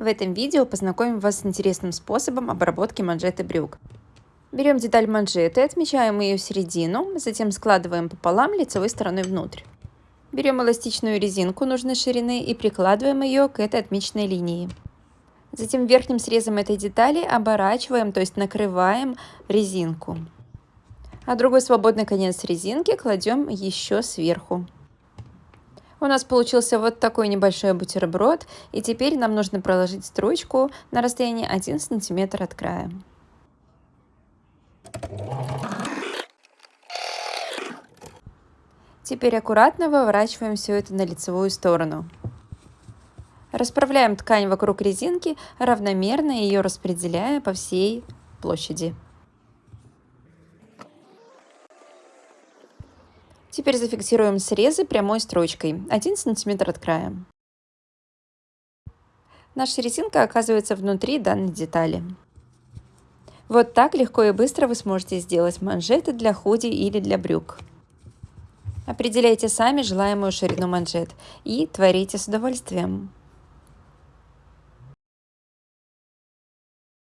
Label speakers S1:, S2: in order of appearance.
S1: В этом видео познакомим вас с интересным способом обработки манжеты брюк. Берем деталь манжеты, отмечаем ее середину, затем складываем пополам лицевой стороной внутрь. Берем эластичную резинку нужной ширины и прикладываем ее к этой отмеченной линии. Затем верхним срезом этой детали оборачиваем, то есть накрываем резинку. А другой свободный конец резинки кладем еще сверху. У нас получился вот такой небольшой бутерброд, и теперь нам нужно проложить строчку на расстоянии 1 см от края. Теперь аккуратно выворачиваем все это на лицевую сторону. Расправляем ткань вокруг резинки, равномерно ее распределяя по всей площади. Теперь зафиксируем срезы прямой строчкой 1 см от края. Наша резинка оказывается внутри данной детали. Вот так легко и быстро вы сможете сделать манжеты для худи или для брюк. Определяйте сами желаемую ширину манжет и творите с удовольствием.